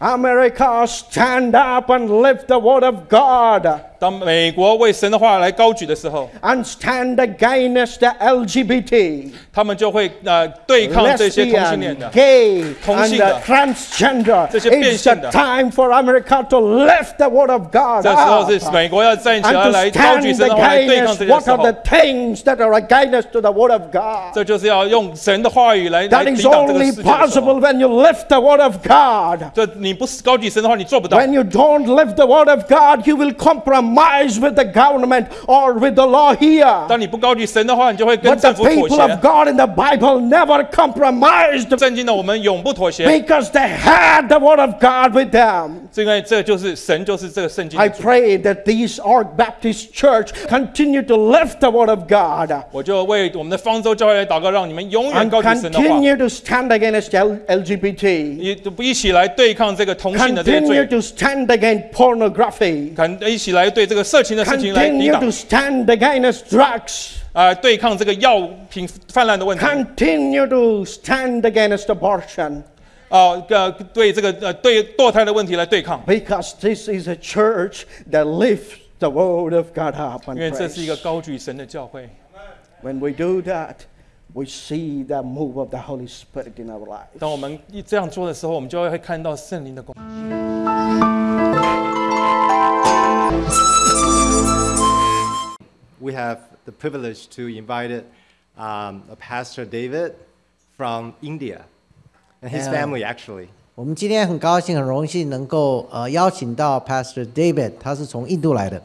America stand up and lift the word of God 当美国为神的话来高举的时候， and stand against the LGBT, 他们就会呃对抗这些同性恋 lesbian, 的。 gay, 同 and 性的。 uh, transgender. 这些变 It's 性 the 的。 time for America to lift the word of God 这时候 up 是美国要站起来 and 来 to 高举 stand 神的话来对抗 against 这些 what 时 are 候 the。things that are against to the word of God. 这就是要用神的话语来来 That 抵 is 挡这个 only 世界的时候 possible when you lift the word of God. 这你不是高举神的话，你做不到。 When you don't lift the word of God, you will compromise with the government or with the law here. 当你不高举神的话，你就会跟 But the 政府妥 people of 协。 God in the Bible never compromised 圣经的我们永不妥协， because they had the word of God with them. 这个这就是神，就是这个圣经 I 的主。 pray that these Ark Baptist Church continue to lift the word of God 我就为我们的方舟教会来祷告，让你们永远 and 高举神的话， continue to stand against L- LGBT. 一一起来对抗这个同性的这些 Continue 罪， to stand against pornography. 看一起来 对这个色情的事情来抵 Continue 挡 to stand against drugs. 啊、对抗这个药品泛滥的问题。 Continue to stand against abortion. 啊，呃，对这个呃对堕胎的问题来对抗， Because this is a church that lifts the word of God up 因为 and 这是一个 praise. 高举神的教会。 When we do that, we see the move of the Holy Spirit in our lives. 当我们一这样做的时候，我们就会看到圣灵的工。 we have the privilege to invite um, a Pastor David from India and his Yeah. family, actually. 我们今天很高兴、很荣幸能够呃邀请到 Pastor David，他是从印度来的，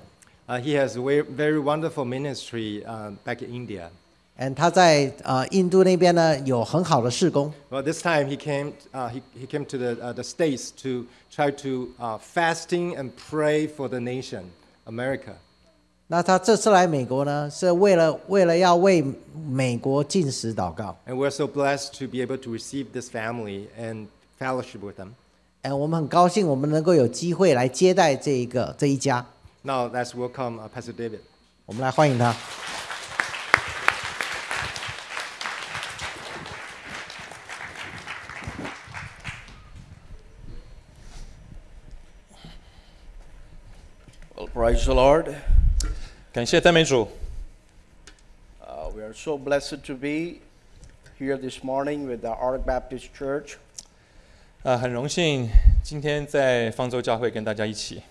Uh, he has a very, very wonderful ministry um, back in India. and 他在呃印度那边呢有很好的事工。 Well, this time he came, uh, he, he came to the, uh, the States to try to uh, fasting and pray for the nation, America. 那他这次来美国呢，是为了为了要为美国进食祷告。And we're so blessed to be able to receive this family and fellowship with them. 哎，我们很高兴，我们能够有机会来接待这一个这一家。Now let's welcome uh, Pastor David. 我们来欢迎他。Well, praise the Lord. 感谢赞美主， Uh, we are so blessed to be here this morning with the Ark Baptist Church. 呃，很荣幸今天在方舟教会跟大家一起。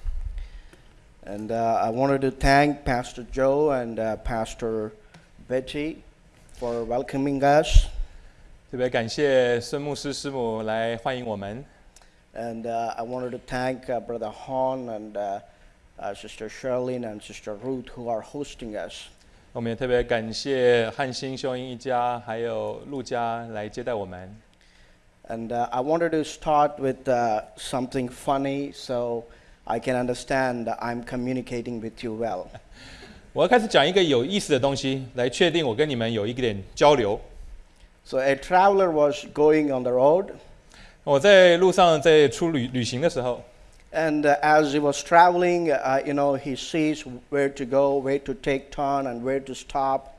And uh, I wanted to thank Pastor Joe and uh, Pastor Betty for welcoming us. 特别感谢孙牧师师母来欢迎我们， And uh, I wanted to thank uh, Brother Hon and uh, uh, Sister Charlene and Sister Ruth who are hosting us. 我们也特别感谢汉兴秀英一家还有陆家来接待我们。 And uh, I wanted to start with uh, something funny so I can understand that I'm communicating with you well. 我要开始讲一个有意思的东西，来确定我跟你们有一点交流。 So a traveler was going on the road, 我在路上在出旅旅行的时候， and uh, as he was traveling, uh, you know, he sees where to go, where to take turn, and where to stop.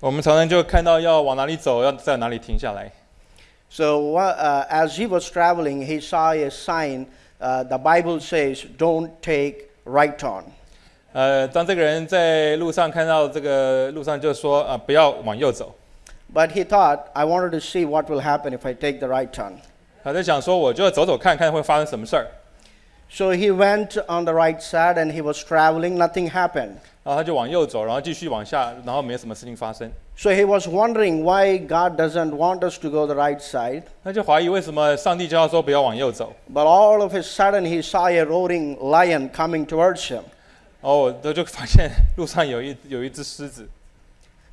我们常常就看到要往哪里走，要在哪里停下来。 So uh, as he was traveling, he saw a sign. Uh, the Bible says, "Don't take right turn." 呃，当这个人在路上看到这个路上就说啊、不要往右走。 But he thought, "I wanted to see what will happen if I take the right turn." 他在想说，我就走走看看会发生什么事儿。 So he went on the right side, and he was traveling. Nothing happened. 然后他就往右走，然后继续往下，然后没有什么事情发生。 So he was wondering why God doesn't want us to go the right side. 他就怀疑为什么上帝就要说不要往右走。 But all of a sudden, he saw a roaring lion coming towards him. 哦，他就发现路上有一有一只狮子，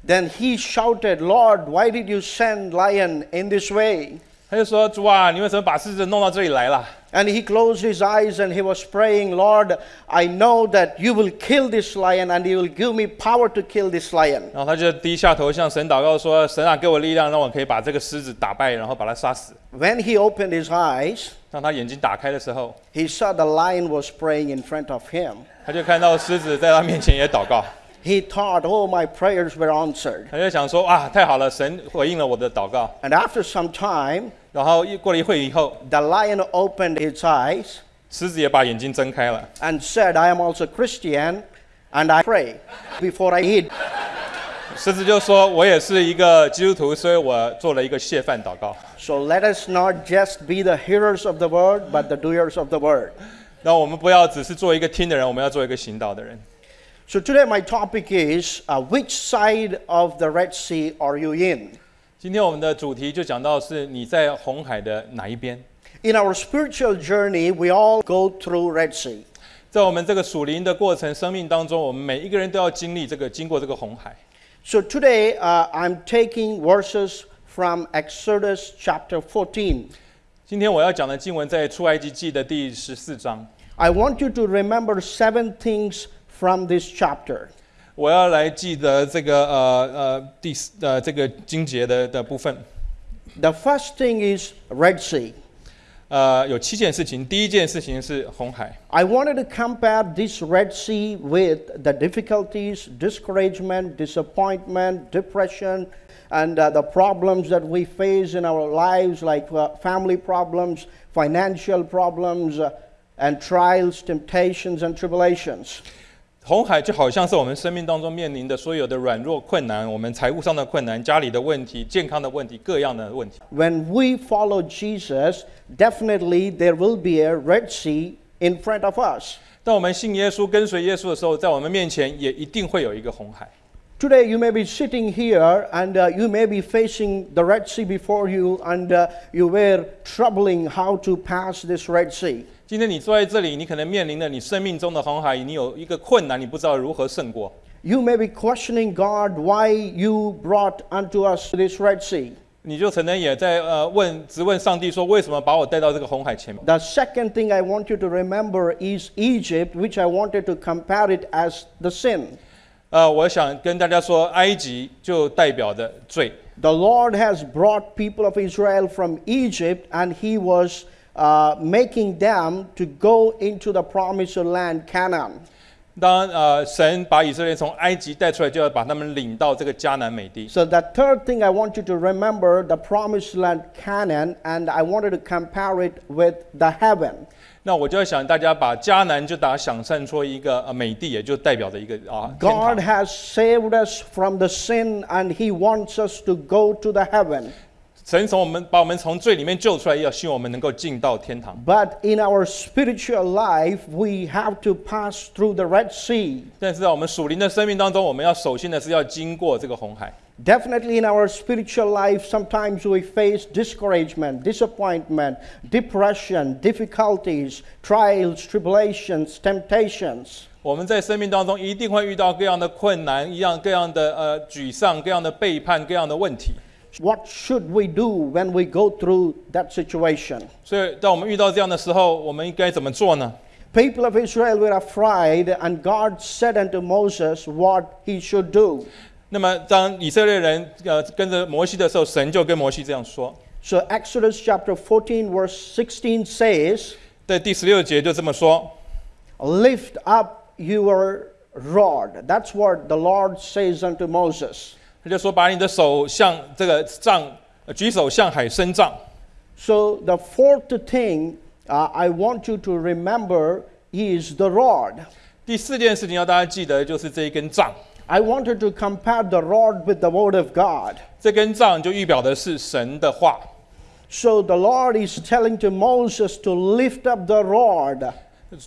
Then he shouted, Lord, why did you send lion in this way? 他就说：“主啊，你为什么把狮子弄到这里来了 And he closed his eyes and he was praying, Lord, I know that you will kill this lion and you will give me power to kill this lion.？” 然后他就低下头向神祷告说：“神啊，给我力量，让我可以把这个狮子打败，然后把它杀死。 When he opened his eyes, ”当他眼睛打开的时候， he saw the lion was praying in front of him. 他就看到狮子在他面前也祷告。 He thought, oh, my prayers were answered. 他就想说：“啊，太好了，神回应了我的祷告。 And after some time, ” 然后一过了一会以后， the lion opened its eyes 狮子也把眼睛睁开了。 and said, I am also Christian and I pray before I eat. 狮子就说：“我也是一个基督徒，所以我做了一个谢饭祷告。 So let us not just be the hearers of the word, but the doers of the word. 那我们不要只是做一个听的人，我们要做一个行道的人。 So today my topic is uh, which side of the Red Sea are you in? 今天我们的主题就讲到是你在红海的哪一边？ In our spiritual journey, we all go through Red Sea. 在我们这个属灵的过程、生命当中，我们每一个人都要经历这个，经过这个红海。 So today uh, I'm taking verses from Exodus chapter 14. 今天我要讲的经文在出埃及记的第十四章， I want you to remember seven things from this chapter. 我要来记得这个呃呃第四呃这个经节的的部分。 The first thing is Red Sea. 呃，有七件事情。第一件事情是红海。 I wanted to compare this Red Sea with the difficulties, discouragement, disappointment, depression, and uh, the problems that we face in our lives, like uh, family problems, financial problems, uh, and trials, temptations, and tribulations. 红海就好像是我们生命当中面临的所有的软弱、困难，我们财务上的困难、家里的问题、健康的问题、各样的问题。 When we follow Jesus, definitely there will be a Red Sea in front of us. 当我们信耶稣、跟随耶稣的时候，在我们面前也一定会有一个红海。 Today, you may be sitting here and uh, you may be facing the Red Sea before you, and uh, you were troubling how to pass this Red Sea. 今天你坐在这里，你可能面临了你生命中的红海，你有一个困难，你不知道如何胜过。 You may be questioning God why you brought unto us this Red Sea. 你就可能也在呃问质问上帝说，为什么把我带到这个红海前面？ The second thing I want you to remember is Egypt, which I wanted to compare it as the sin. 呃，我想跟大家说，埃及就代表着罪。 The Lord has brought people of Israel from Egypt, and He was uh, making them to go into the promised land, Canaan. 当呃神把以色列人从埃及带出来，就要把他们领到这个迦南美地。 So the third thing I want you to remember the promised land Canaan, and I wanted to compare it with the heaven. 那我就要想大家把迦南就把它想象出一个呃美地，也就代表着一个啊天 God 堂。 has saved us from the sin, and He wants us to go to the heaven. 神从我们把我们从罪里面救出来，要希望我们能够进到天堂。But in our spiritual life, we have to pass through the Red Sea. 但是在我们属灵的生命当中，我们要首先的是要经过这个红海。Definitely in our spiritual life, sometimes we face discouragement, disappointment, depression, difficulties, trials, tribulations, temptations. 我们在生命当中一定会遇到各样的困难，一样各样的呃沮丧，各样的背叛，各样的问题。What should we do when we go through that situation? 所以，当我们遇到这样的时候，我们应该怎么做呢？ People of Israel were afraid, and God said unto Moses what he should do. 那么，当以色列人呃跟着摩西的时候，神就跟摩西这样说， So Exodus chapter 14, verse 16 says, 在第十六节就这么说： Lift up your rod. That's what the Lord says unto Moses. 他就说，把你的手向这个杖，呃举手向海伸杖。 So the fourth thing uh, I want you to remember is the rod. 第四件事情要大家记得，就是这一根杖。 I wanted to compare the rod with the word of God. 这根杖就预表的是神的话。 So the Lord is telling to Moses to lift up the rod.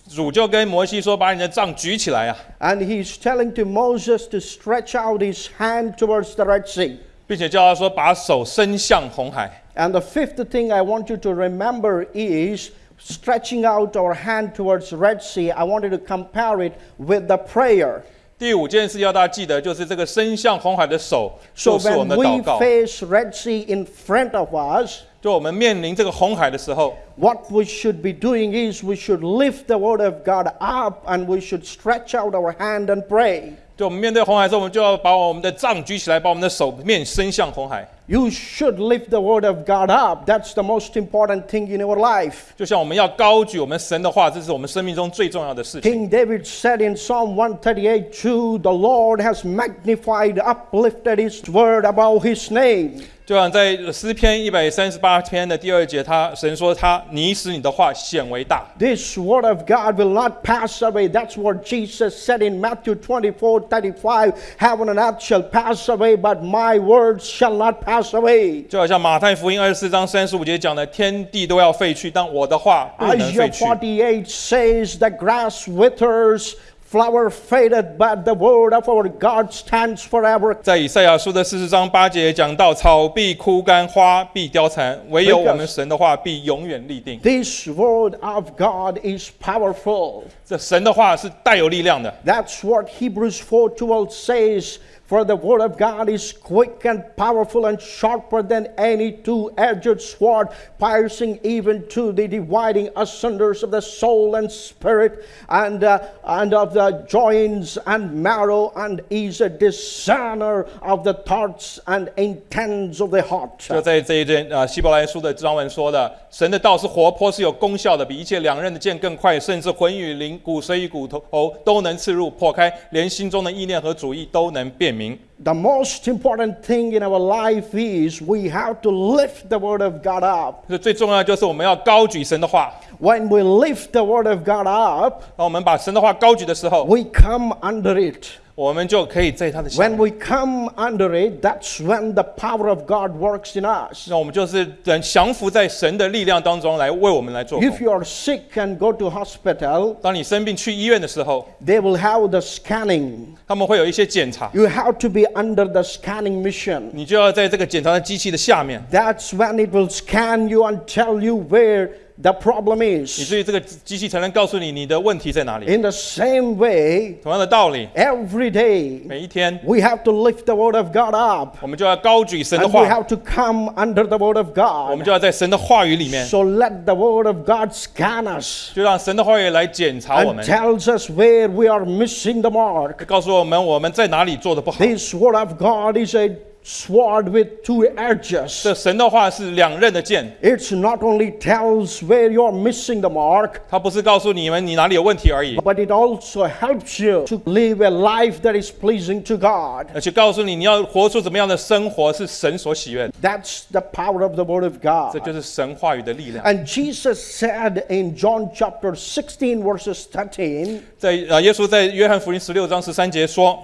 主就跟摩西说：“把你的杖举起来啊！” And he's telling to Moses to stretch out his hand towards the Red Sea. 并且叫他说：“把手伸向红海。 And the fifth thing I want you to remember is stretching out our hand towards Red Sea. I wanted to compare it with the prayer. ” 第五件事要大家记得，就是这个伸向红海的手，就是我们的祷 we 告。face Red Sea in front of us, 就我们面临这个红海的时候，what we should be doing is we should lift the word of God up and we should stretch out our hand and pray. 就我们面对红海的时候，我们就要把我们的杖举起来，把我们的手面伸向红海。You should lift the word of God up. That's the most important thing in our life. 就像我们要高举我们神的话，这是我们生命中最重要的事情。 King David said in Psalm 138 2, The Lord has magnified, uplifted his word above his name. 就像在诗篇一百三十八篇的第二节，他神说他你使你的话显为大。This word of God will not pass away. That's what Jesus said in Matthew 24 35. Heaven and earth shall pass away, but my words shall not pass away. 就好像马太福音二十四章三十五节讲的，天地都要废去，但我的话不能废去 Isaiah 废去。48 says, The grass withers, flower fadeth, but the word of our God stands forever. 在以赛亚书的四十章八节讲到，草必枯干，花必凋残，唯有我们神的话必永远立定。 This word of God is powerful. 这神的话是带有力量的。 That's what Hebrews 4:12 says. For the word of God is quick and powerful and sharper than any two-edged sword, piercing even to the dividing asunders of the soul and spirit, and uh, and of the joints and marrow, and is a discerner of the thoughts and intents of the heart. 就在这一卷啊、希伯来书的章文说的，神的道是活泼，是有功效的，比一切两刃的剑更快，甚至魂与灵、骨髓与骨头都能刺入、破开，连心中的意念和主意都能辨 明。 The most important thing in our life is we have to lift the word of God up. 这最重要的就是我们要高举神的话。 When we lift the word of God up, 当我们把神的话高举的时候， we come under it. 我们就可以在他的下 When 面。 we come under it, that's when the power of God works in us. 那我们就是等降服在神的力量当中来为我们来做工 If。you are sick and go to hospital, 当你生病去医院的时候， they will have the scanning. 他们会有一些检查， You have to be under the scanning mission. 你就要在这个检查的机器的下面， That's when it will scan you and tell you where the problem 以 is. 至于这个机器才能告诉你你的问题在哪里。 In the same way, 同样的道理， every day 每一天 we have to lift the word of God up. 我们就要高举神的 And we 话， have to come under the word of 我们 God. 就要在神的话语里面， So let the word of God scan us 就让神的话语来检查我 and 们， tells us where we are missing the mark. 告诉我们我们在哪里做的不好。 This word of God is a sword with two edges. 这神的话是两刃的剑， It's not only tells where you're missing the mark, 它不是告诉你们你哪里有问题而已， but it also helps you to live a life that is pleasing to God. 而且告诉你你要活出怎么样的生活是神所喜悦的。 That's the power of the word of 这 God. 就是神话语的力量。 And Jesus said in John chapter 16, verses 13, 在呃，耶稣在约翰福音十六章十三节说，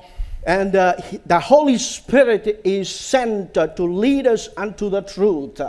and uh, he- the Holy Spirit is sent uh, to lead us unto the truth.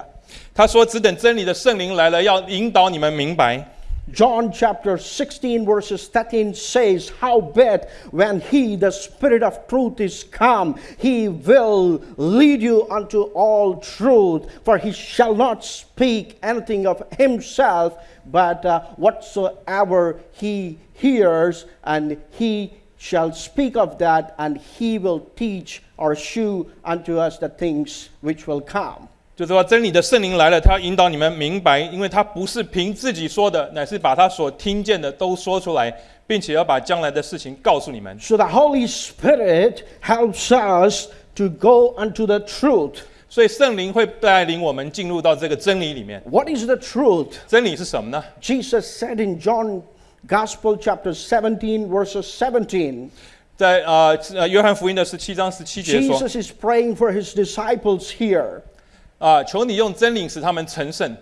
他说：“只等真理的圣灵来了，要引导你们明白。 John chapter 16, verses 13 says, Howbeit, when he, the Spirit of truth, is come, he will lead you unto all truth, for he shall not speak anything of himself, but uh, whatsoever he hears, and he shall speak of that, and he will teach or shew unto us the things which will come. 就是说，真理的圣灵来了，他引导你们明白，因为他不是凭自己说的，乃是把他所听见的都说出来，并且要把将来的事情告诉你们。 So the Holy Spirit helps us to go unto the truth. 所以圣灵会带领我们进入到这个真理里面。 What is the truth? 真理是什么呢？ Jesus said in John Gospel chapter 17 verses 17. 在呃呃约翰福音的十七章十七节说 Jesus is praying for his disciples here. 啊、求你用真理使他们成圣。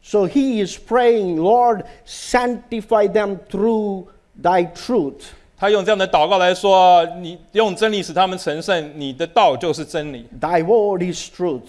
So he is praying, Lord, sanctify them through thy truth. 他用这样的祷告来说：你用真理使他们成圣，你的道就是真理， Thy word is truth.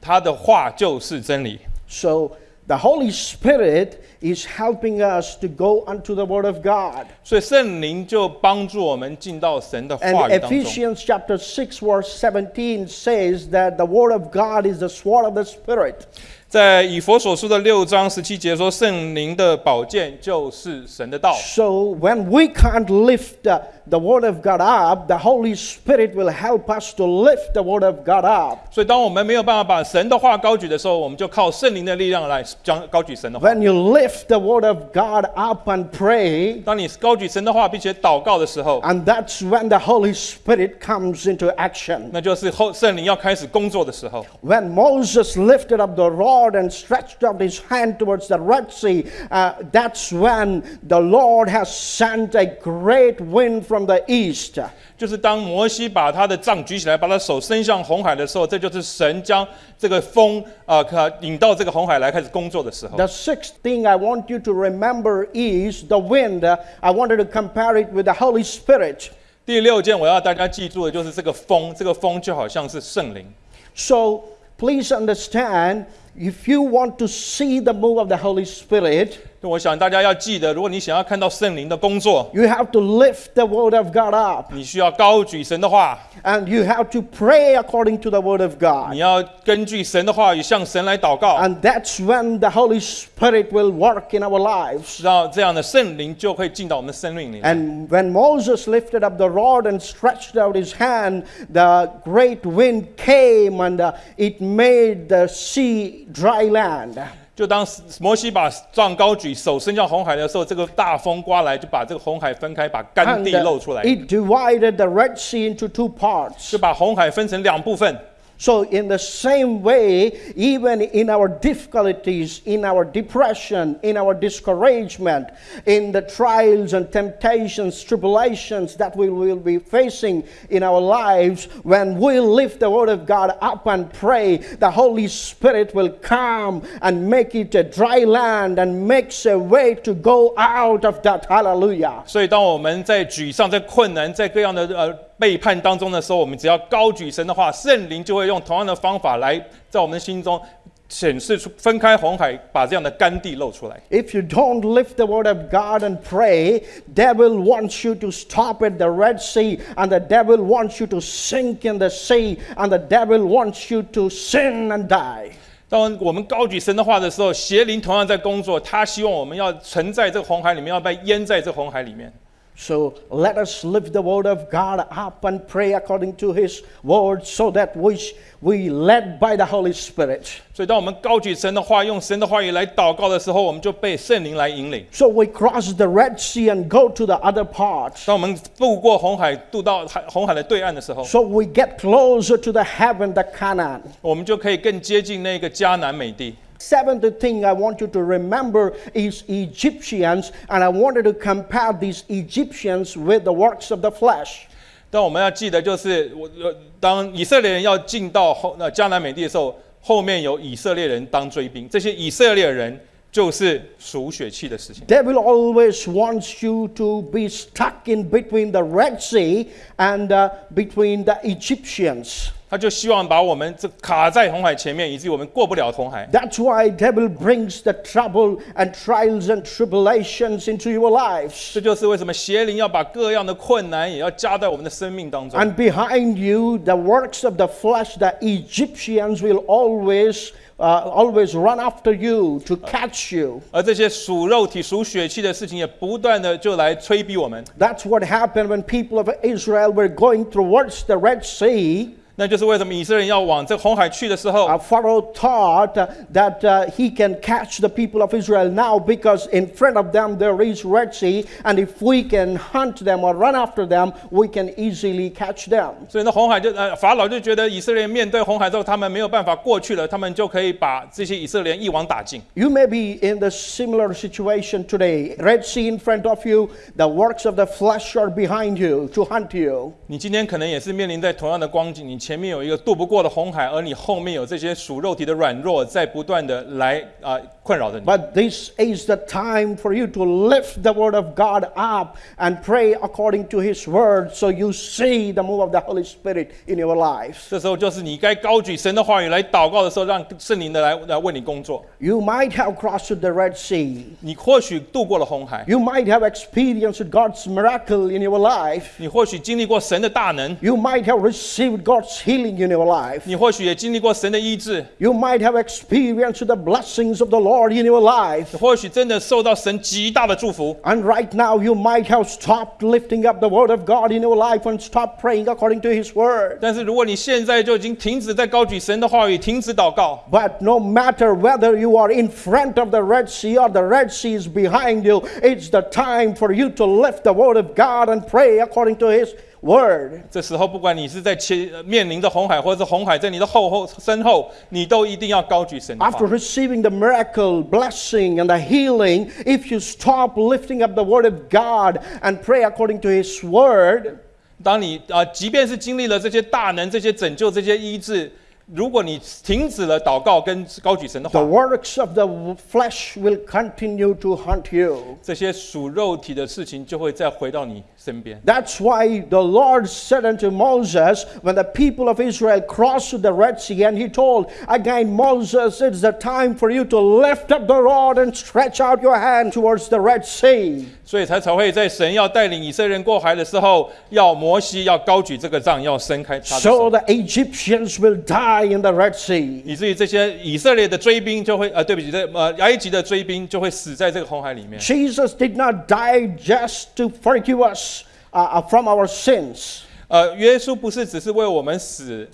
他的话就是真理。 So the Holy Spirit is helping us to go unto the word of God. 所以圣灵就帮助我们进到神的 And 话语当中。 Ephesians chapter 6 verse 17 says that the word of God is the sword of the Spirit. 在以佛所书的六章十七节说，圣灵的宝剑就是神的道。 So when we can't lift the, the word of God up, the Holy Spirit will help us to lift the word of God up. 所以，当我们没有办法把神的话高举的时候，我们就靠圣灵的力量来将高举神的话。 When you lift the word of God up and pray, 当你高举神的话，并且祷告的时候， and that's when the Holy Spirit comes into action. 那就是后圣灵要开始工作的时候。 When Moses lifted up the rod rod and stretched out his hand towards the Red Sea, uh, that's when the Lord has sent a great wind from the east. 就是当摩西把他的杖举起来，把他手伸向红海的时候，这就是神将这个风啊，可、引到这个红海来开始工作的时候。 The sixth thing I want you to remember is the wind. Uh, I wanted to compare it with the Holy Spirit. 第六件我要大家记住的就是这个风，这个风就好像是圣灵。 So please understand if you want to see the move of the Holy Spirit, 我想大家要记得，如果你想要看到圣灵的工作， you have to lift the Word of God up 你需要高举神的话， and you have to pray according to the Word of 你 God. 要根据神的话语向神来祷告， And that's when the Holy Spirit will work in our lives. 让这样的圣灵就会进到我们的生命里。 And when Moses lifted up the rod and stretched out his hand, the great wind came and uh, it made the sea dry land. 就当摩西把杖高举，手伸向红海的时候，这个大风刮来，就把这个红海分开，把干地露出来，it divided the Red Sea into two parts. 就把红海分成两部分。So, in the same way, even in our difficulties, in our depression, in our discouragement, in the trials and temptations, tribulations that we will be facing in our lives, when we lift the Word of God up and pray, the Holy Spirit will come and make it a dry land and makes a way to go out of that. Hallelujah. 所以，当我们在沮丧、在困难、在各样的呃 背叛当中的时候，我们只要高举神的话，圣灵就会用同样的方法来在我们的心中显示出分开红海，把这样的干地露出来。If you don't lift the word of God and pray, devil wants you to stop at the Red Sea, and the devil wants you to sink in the sea, and the devil wants you to sin and die. 当我们高举神的话的时候，邪灵同样在工作，他希望我们要沉在这个红海里面，要被淹在这红海里面。So let us lift the word of God up and pray according to his word so that we, sh- we led by the Holy Spirit. 所以，当我们高举神的话，用神的话语来祷告的时候，我们就被圣灵来引领。 So we cross the Red Sea and go to the other parts. 当我们渡过红海，渡到海红海的对岸的时候， So we get closer to the heaven, the Canaan. 我们就可以更接近那个迦南美地。 Seventh thing I want you to remember is Egyptians, and I wanted to compare these Egyptians with the works of the flesh. 但我们要记得，就是我呃，当以色列人要进到后呃迦南美地的时候，后面有以色列人当追兵，这些以色列人就是属血气的事情。 Devil always wants you to be stuck in between the Red Sea and uh, between the Egyptians. 他就希望把我们这卡在红海前面，以至于我们过不了红海。 That's why devil brings the trouble and trials and tribulations into your lives. 这就是为什么邪灵要把各样的困难也要加在我们的生命当中。 And behind you, the works of the flesh, the Egyptians will always, uh, always run after you to catch you. 而这些属肉体、属血气的事情，也不断的就来催逼我们。 That's what happened when people of Israel were going towards the Red Sea. 那就是为什么以色列人要往这红海去的时候， Uh, Pharaoh thought uh, that uh, he can catch the people of Israel now because in front of them there is Red Sea, and if we can hunt them or run after them, we can easily catch them. 所以那红海就呃法老就觉得以色列人面对红海之后，他们没有办法过去了，他们就可以把这些以色列人一网打尽。 You may be in the similar situation today. Red Sea in front of you, the works of the flesh are behind you to hunt you. 你今天可能也是面临在同样的光景，你 前面有一个渡不过的红海，而你后面有这些属肉体的软弱在不断的来啊、困扰着你。 But this is the time for you to lift the word of God up and pray according to his word so you see the move of the Holy Spirit in your life. 这时候就是你该高举神的话语来祷告的时候，让圣灵的来来为你工作。 You might have crossed the Red Sea. 你或许渡过了红海， You might have experienced God's miracle in your life. 你或许经历过神的大能， You might have received God's healing in your life. 你或许也经历过神的医治， You might have experienced the blessings of the Lord in your life. 你或许真的受到神极大的祝福。 And right now, you might have stopped lifting up the Word of God in your life and stopped praying according to His Word. 但是如果你现在就已经停止在高举神的话语，停止祷告， But no matter whether you are in front of the Red Sea or the Red Sea is behind you, it's the time for you to lift the Word of God and pray according to His word. 这时候，不管你是在前呃面临着红海，或者是红海在你的后后身后，你都一定要高举神的 After。receiving the miracle, blessing, and the healing, if you stop lifting up the word of God and pray according to His word, 当你啊、呃即便是经历了这些大能、这些拯救、这些医治，如果你停止了祷告跟高举神的 the 话， works of the flesh will continue to haunt you. 这些属肉体的事情就会再回到你身边。 That's why the Lord said unto Moses, when the people of Israel crossed the Red Sea, and he told again, Moses, it's the time for you to lift up the rod and stretch out your hand towards the Red Sea. 所以才才会在神要带领以色列人过海的时候，要摩西要高举这个杖，要伸开他的 So 手，the Egyptians will die in the Red Sea. 以至于这些以色列的追兵就会呃，对不起，这呃埃及的追兵就会死在这个红海里面。Jesus did not die just to forgive us uh, from our sins, 呃，耶稣不是只是为我们死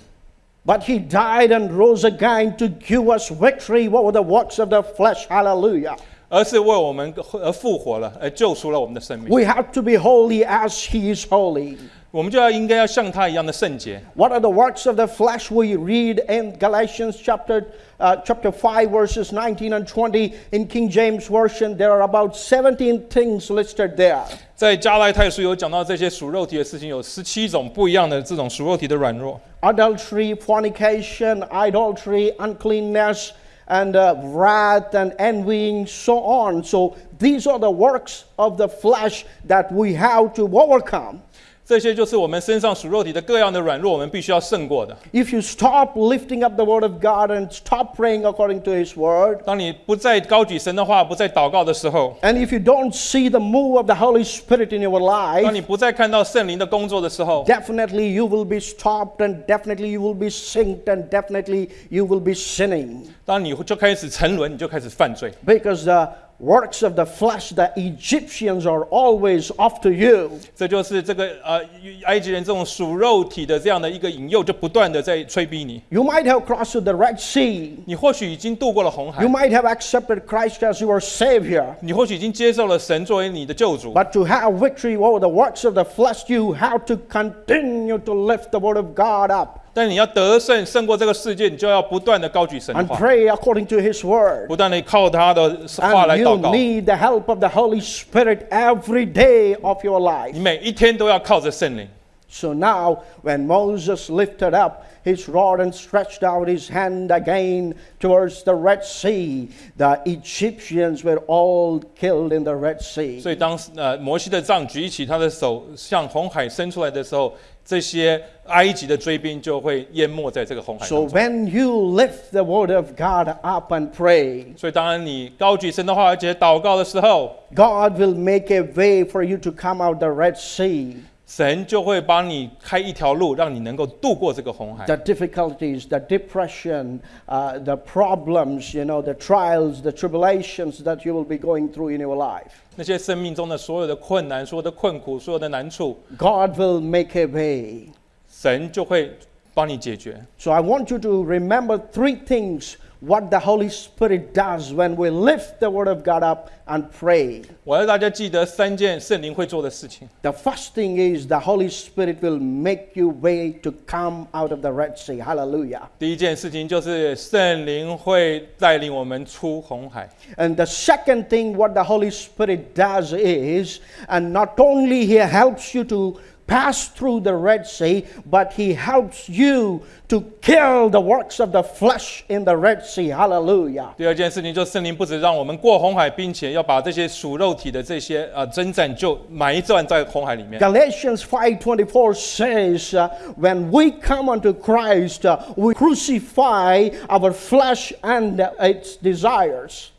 ，but he died and rose again to give us victory over the works of the flesh. Hallelujah. 而是为我们而复活了，而救赎了我们的生命。 We have to be holy as he is holy. 我们就要应该要像他一样的圣洁。 What are the works of the flesh we read in Galatians chapter uh, chapter 5 verses 19 and 20 in King James version there are about 17 things listed there. 在加拉太书有讲到这些属肉体的事情，有十七种不一样的这种属肉体的软弱。 Adultery, fornication, idolatry, uncleanness and uh, wrath and envying so on. So these are the works of the flesh that we have to overcome. 这些就是我们身上属肉体的各样的软弱，我们必须要胜过的。 If you stop lifting up the word of God and stop praying according to his word 当你不再高举神的话，不再祷告的时候， And if you don't see the move of the Holy Spirit in your 当 life, 你不再看到圣灵的工作的时候， definitely you will be stopped and definitely you will be synced and definitely you will be sinning. 当你就开始沉沦，你就开始犯罪。 Because the works of the flesh, the Egyptians are always after you. 这就是这个呃埃及人这种属肉体的这样的一个引诱，就不断的在催逼你。 You might have crossed the Red Sea. 你或许已经渡过了红海 You，might have accepted Christ as your Savior. 你或许已经接受了神作为你的救主， But to have victory over the works of the flesh, you have to continue to lift the Word of God up 但你要得胜胜过这个世界，你就要不断的高举神的 and 话， pray according to His Word. 不断的靠他的话 And 来 you 祷告。 need the help of the Holy Spirit every day of your life. 你每一天都要靠着圣灵。 So now, when Moses lifted up his rod and stretched out his hand again towards the Red Sea, the Egyptians were all killed in the Red Sea. 所以当呃摩西的杖举起他的手向红海伸出来的时候， 这些埃及的追兵就会淹没在这个红海 So 当中。when you lift the Word of God up and pray, 所以当然你高举神的话，而且祷告的时候，God will make a way for you to come out the Red Sea. 神就会帮你开一条路，让你能够度过这个红海。The difficulties, the depression, uh, the problems, you know, the trials, the tribulations that you will be going through in your life. 那些生命中的所有的困难、所有的困苦、所有的难处，God will make a way. 神就会帮你解决。 So I want you to remember three things what the Holy Spirit does when we lift the Word of God up and pray. 我要大家记得三件圣灵会做的事情。 The first thing is the Holy Spirit will make you way to come out of the Red Sea. Hallelujah. 第一件事情就是圣灵会带领我们出红海。 And the second thing what the Holy Spirit does is, and not only He helps you to pass through the Red Sea, but He helps you to kill the works of the flesh in the Red Sea. Hallelujah. 第二件事情就是圣灵不止让我们过红海，并且要把这些属肉体的这些呃征战就埋葬在红海里面。 Galatians 5:24 says, uh, "When we come unto Christ, uh, we crucify our flesh and uh, its desires."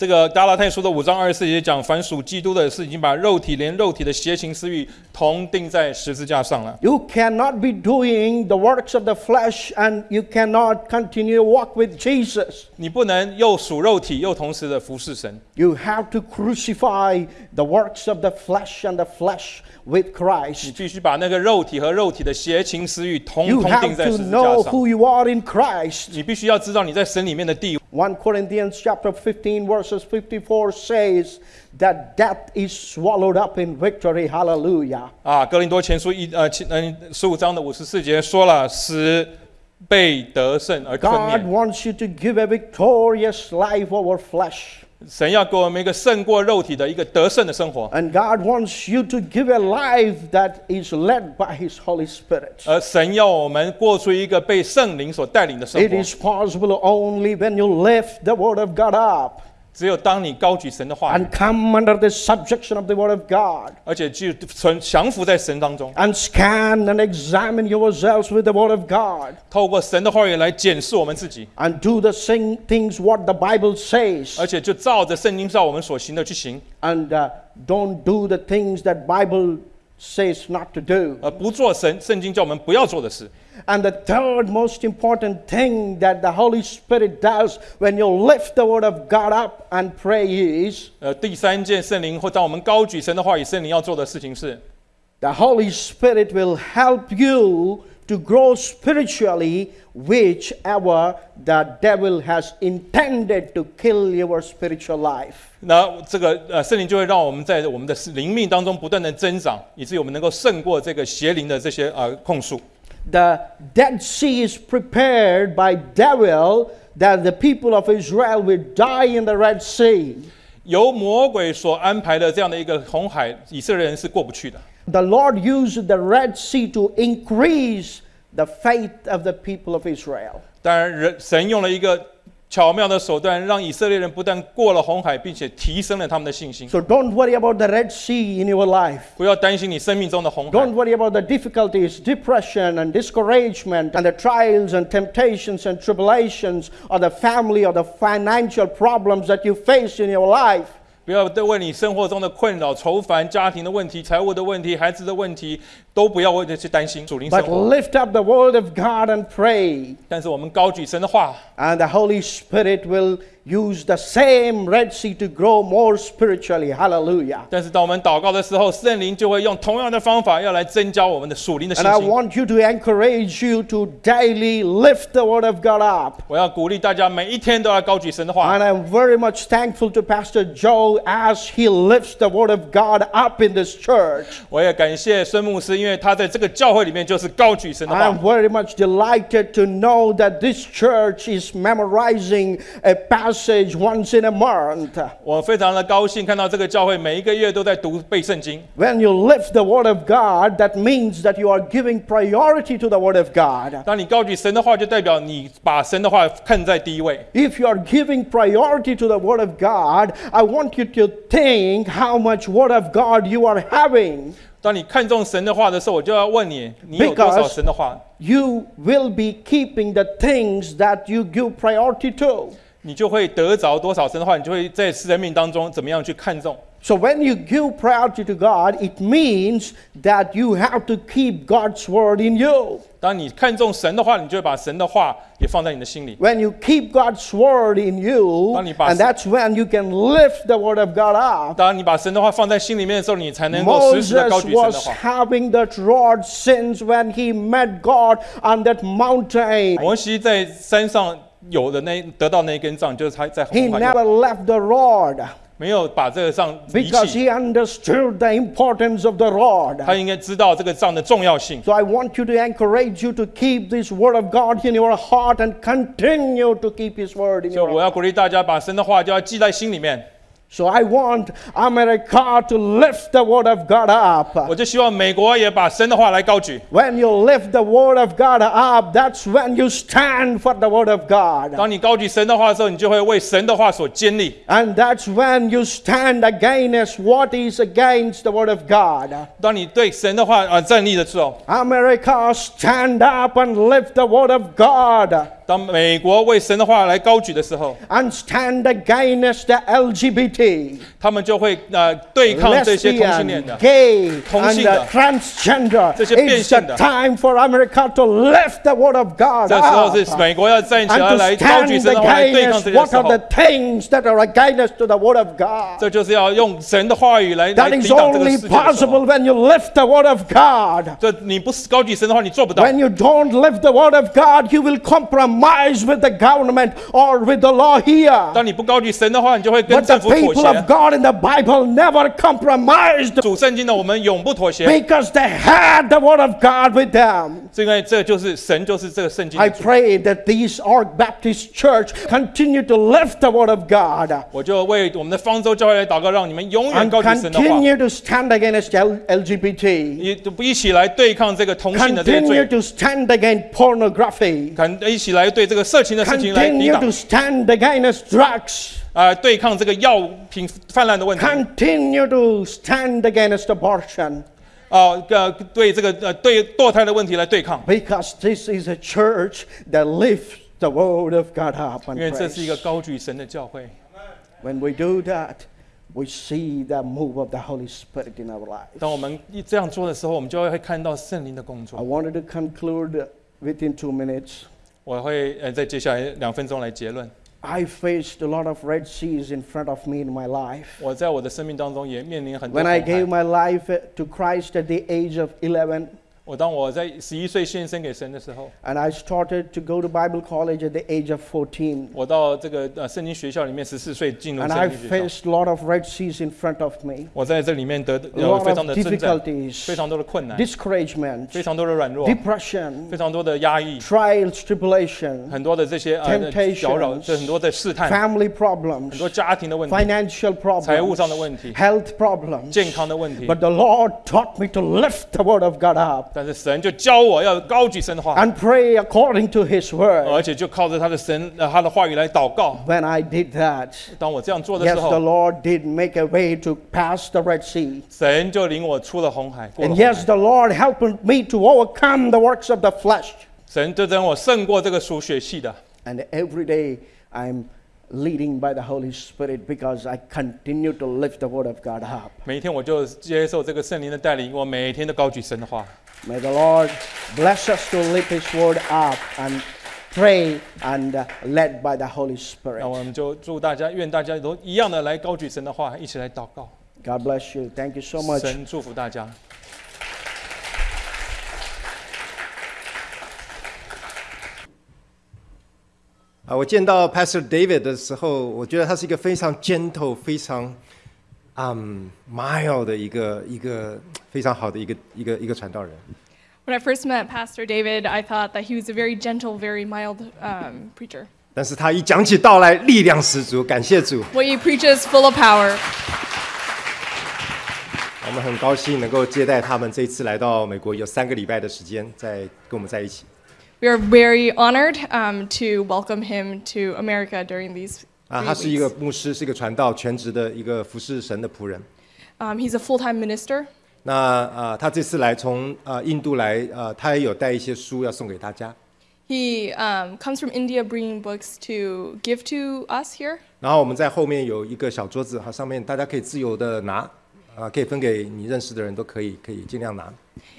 这个加拉太书的五章二十四节讲，凡属基督的是已经把肉体连肉体的邪情私欲同钉在十字架上了。You cannot be doing the works of the flesh and you cannot continue walk with Jesus. 你不能又属肉体，又同时的服侍神。You have to crucify the works of the flesh and the flesh with Christ. 你必须把那个肉体和肉体的邪情私欲通 You have 在十 to 字架 know 上。who you are in Christ. 你必须要知道你在神里面的地位。1 Corinthians chapter 15 verses 54 says that death is swallowed up in victory. Hallelujah. 啊，哥林多前书一呃七嗯十五章的五十四节说了，使被得胜而吞 God 灭。 wants you to give a victorious life over flesh. 神要给我们一个胜过肉体的一个得胜的生活，And God wants you to give a life that is led by His Holy Spirit. 而神要我们过出一个被圣灵所带领的生活 It。is possible only when you lift the Word of God up 只有当你高举神的话语， and come under the subjection of the Word of God 而且就存降服在神当中， and scan and examine yourselves with the Word of God 透过神的话语来检视我们自己， and do the same things what the Bible says 而且就照着圣经照我们所行的去行， and uh, don't do the things that Bible says not to do. 而不做神圣经叫我们不要做的事。 And the third most important thing that the Holy Spirit does when you lift the Word of God up and pray is 呃，第三件圣灵或当我们高举神的话语，圣灵要做的事情是， the Holy Spirit will help you to grow spiritually, whichever the devil has intended to kill your spiritual life. 那这个呃圣灵就会让我们在我们的灵命当中不断的增长，以至于我们能够胜过这个邪灵的这些呃控诉。 the Dead Sea is prepared by devil that the people of Israel will die in the Red Sea. 由魔鬼所安排的这样的一个红海，以色列人是过不去的。The Lord used the Red Sea to increase the faith of the people of Israel. 当然，人神用了一个巧妙的手段，让以色列人不但过了红海，并且提升了他们的信心。 So don't worry about the Red Sea in your life. 不要担心你生命中的红海 Don't，worry about the difficulties, depression, and discouragement, and the trials and temptations and tribulations, or the family or the financial problems that you face in your life. 不要为你生活中的困扰、愁烦、家庭的问题、财务的问题、孩子的问题，都不要为这去担心属灵生 But 活。 lift up the word of God and pray, 但是我们高举神的话， and the Holy Spirit will use the same Red Sea to grow more spiritually. Hallelujah. 但是当我们祷告的时候，圣灵就会用同样的方法，要来增加我们的属灵的信 And I 心。 want you to encourage you to daily lift the word of God up. 我要鼓励大家每一天都要高举神的话。 And I'm very much thankful to Pastor Joe as he lifts the word of God up in this church. 我也感谢孙牧师，因为他在这个教会里面就是高举神的 I'm 话。 very much delighted to know that this church is memorizing a passage once in a month. 我非常的高兴看到这个教会每一个月都在读背圣经。 When you lift the word of God, that means that you are giving priority to the word of God. 当你高举神的话，就代表你把神的话看在第一位。 If you are giving priority to the word of God, I want you to think how much word of God you are having. 当你看重神的话的时候，我就要问你，你有多少 Because- 神的话？ You will be keeping the things that you give priority to. 你就会得着多少神的话，你就会在生命当中怎么样去看重。 So when you give priority to God, it means that you have to keep God's word in you. 当你看重神的话，你就会把神的话也放在你的心里。 When you keep God's word in you, 当你把- and that's when you can lift the word of God up. 当你把神的话放在心里面的时候，你才能够实时的高 Moses 举神的 was 话。 having that rod since when he met God on that mountain. 摩西在山上 有的那得到那一根杖，就是他在 He 红海 never left the rod 没有把这个杖离 because 弃， he understood the importance of the rod. 他应该知道这个杖的重要性。 So I want you to encourage you to keep this word of God in your heart and continue to keep his word in 所以 your 我 heart. 要鼓励大家把神的话就要记在心里面。 So I want America to lift the word of God up. 我就希望美国也把神的话来高举。 When you lift the word of God up, that's when you stand for the word of God. 当你高举神的话的时候，你就会为神的话所坚立。 And that's when you stand against what is against the word of God. 当你对神的话啊、呃站立的时候， America, stand up and lift the word of God. 当美国为神的话来高举的时候， And stand against the LGBT, 他们就会呃对抗这些同性恋 lesbian, 的。 gay, 同 and 性的。 uh, transgender. 这些变 It's 性 the 的。 time for America to lift the word of God 这时候 up. 是美国要站起来 And 来 to 高举 stand 神的话来对抗 against 这些 what 时 are 候 the，things that are against to the word of God. 这就是要用神的话语来来 That 抵 is 挡这个 only 世界的时候 possible。when you lift the word of God. 这你不是高举神的话，你做不到。 When you don't lift the word of God, you will compromise with the government or with the law here. 当你不高举神的话，你就会跟 But the 政府妥 people of 协。 God in the Bible never compromised 主圣经的我们永不妥协， because they had the Word of God with them. 是因为这就是神，就是这个圣经的 I 主。 pray that these Ark Baptist Church continue to lift the Word of God 我就为我们的方舟教会来祷告，让你们永远 and 高举神的话， continue to stand against L- LGBT, 一一起来对抗这个同性的这些 continue 罪， to stand against pornography, 看一起来 对这个色情的事情来抵 continue 挡 to stand against drugs, 啊、对抗这个药品泛滥的问题。 continue to stand against abortion. 啊，呃，对这个呃对堕胎的问题来对抗， Because this is a church that lifts the word of God up 因 and 为这是一个 praise. 高举神的教会。 When we do that, we see the move of the Holy Spirit in our lives. 当我们一这样做的时候，我们就会看到圣灵的工 I 作。 wanted to conclude within two minutes. 我会呃在接下来两分钟来结论。 I faced a lot of Red Seas in front of me in my life. 我在我的生命当中也面临很多 When I 红海 gave my life to Christ at the age of 11, 我当我在十一岁献身给神的时候， and I started to go to Bible college at the age of 14. 我到这个呃圣经学校里面十四岁进入 And 圣 I 经学校， faced a lot of Red Seas in front of me, 我在这里面得 a 有 lot 非常 of 的征战， difficulties, 非常多的困难， discouragement, 非常多的软弱， depression, 非常多的压抑， trials, tribulation, 很多的这些呃 Temptations 搅扰，这很多的试探， family 很 problems, 多家庭的问题， financial 财务 problems, 上的问题， health problems. 健康的问题。 But the Lord taught me to lift the Word of God up 但是神就教我要高举神的话， and pray according to His Word. 而且就靠着他的神呃他的话语来祷告。 When I did that, 当我这样做的时 yes, the 候， Lord did make a way to pass the Red Sea. 神就领我出了红海，过了 And 红 yes, 海 the Lord helped me to overcome the works of the flesh. 神就让我胜过这个属血气的。 And every day I'm leading by the Holy Spirit because I continue to lift the Word of God up. 每一天我就接受这个圣灵的带领，我每天都高举神的话。 May the Lord bless us to lift His Word up and pray and uh, led by the Holy 那 Spirit. 我们就祝大家，愿大家都一样的来高举神的话，一起来祷告。 God bless you. Thank you so much. 神祝福大家。 啊，我见到 Pastor David 的时候，我觉得他是一个非常 gentle、非常嗯 mild 的一个一个非常好的一个一个一个传道人。When I first met Pastor David, I thought that he was a very gentle, very mild um, preacher. 但是他一讲起道来，力量十足，感谢主。What he preaches, full of power. 我们很高兴能够接待他们这一次来到美国，有三个礼拜的时间在跟我们在一起。We are very honored um, to welcome him to America during these 啊， three 他是一个 weeks. 牧师，是一个传道，全职的一个服侍神的仆人。 Um, he's a full-time minister. 那啊，他这次来从啊印度来，啊，他也有带一些书要送给大家。 He um, comes from India, bringing books to give to us here. 然后我们在后面有一个小桌子，哈，上面大家可以自由的拿， 啊，可以分给你认识的人都可以，可以尽量拿。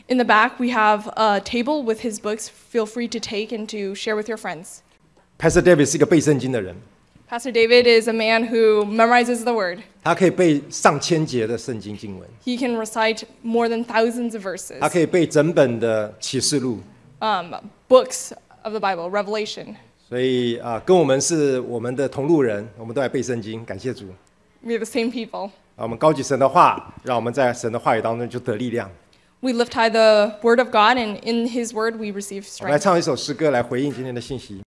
In the back, we have a table with his books. Feel free to take and to share with your friends. Pastor David 是一个背圣经的人， Pastor David is a man who memorizes the word. 他可以背上千节的圣经经文， He can recite more than thousands of verses. 他可以背整本的启示录。 um, books of the Bible, Revelation. 所以啊，跟我们是我们的同路人，我们都来背圣经，感谢主。 We're the same people. 啊，我们高举神的话，让我们在神的话语当中就得力量。We lift high the word of God, and in his word we receive 我们来 strength. 来唱一首诗歌来回应今天的信息。